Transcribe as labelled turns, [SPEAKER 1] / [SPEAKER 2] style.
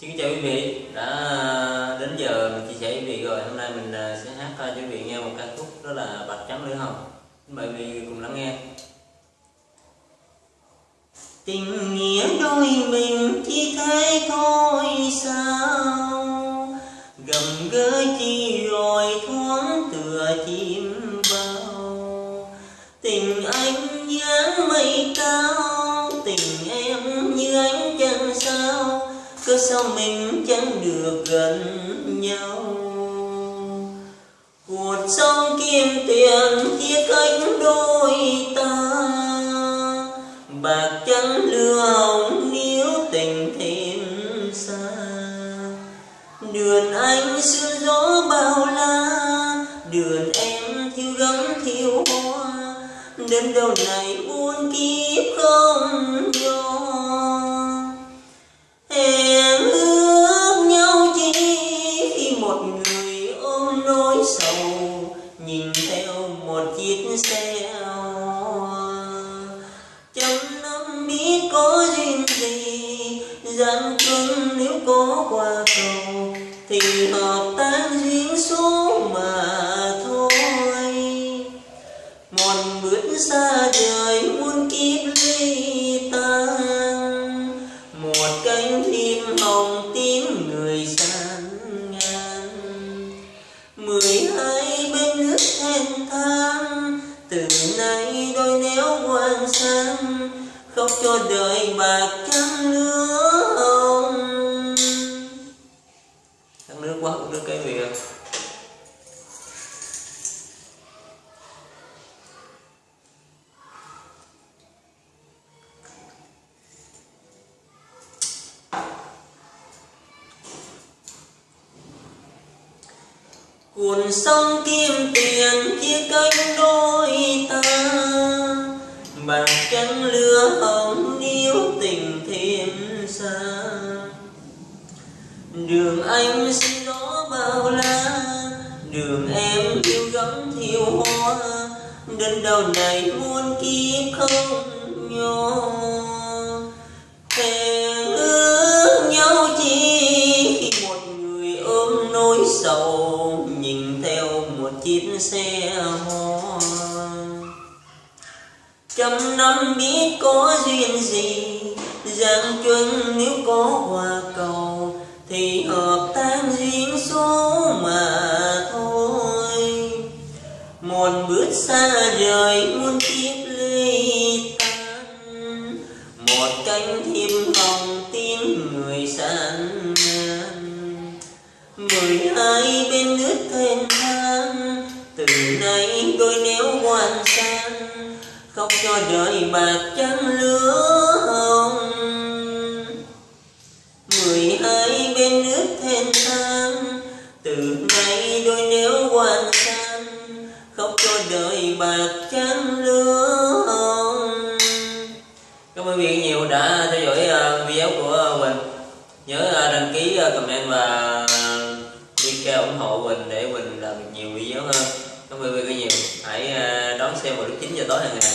[SPEAKER 1] Xin kính chào quý vị. Đã à, đến giờ mình chia sẻ với quý vị rồi. Hôm nay mình à, sẽ hát à, cho quý vị nghe một ca khúc đó là bạch trắng lưỡi hồng mời quý vị cùng lắng nghe. Tình nghĩa đôi mình chỉ thế thôi sao? Gầm gỡ chi rồi thoáng tựa chim bao tình anh như mây cao sao mình chẳng được gần nhau. Cuộc sống kim tiền chia cách đôi ta. Bạc trắng lừa hồng níu tình thêm xa. Đường anh sương gió bao la, đường em thiếu gấm thiếu hoa. Đến đâu này một người ôm nỗi sầu, nhìn theo một chiếc xe hoa. Trăm năm biết có duyên gì, gian cưng nếu có qua cầu, thì hợp tác duyên số mà thôi. Một bước xa trời muôn kiếp từ nay đôi néo quang sang khóc cho đời bạc trắng nước hồng trắng nước quá cũng nước cái việc cuộn sông kim tiền xa. Đường anh xin gió bao la, đường em yêu gấm thiêu hoa. Đơn đầu này muôn kiếp không nhỏ hẹn ước nhau chi khi một người ôm nỗi sầu, nhìn theo một chiếc xe hoa trăm năm biết có duyên gì giang chuân nếu có hoa cầu thì hợp tan duyên số mà thôi. Một bước xa rời muôn kiếp ly tan, một cánh thiêm hồng tin người san mười hai bên nước thênh thang, từ nay tôi nếu quan sang khóc cho đời bạc trắng lứa. Bạc trắng lương hồng cảm ơn quý vị nhiều đã theo dõi à, video của Quỳnh nhớ à, đăng ký à, comment và like kêu ủng hộ Quỳnh để Quỳnh làm nhiều video hơn. Cảm ơn quý vị nhiều. Hãy đón xem vào lúc 9 giờ tối hàng ngày.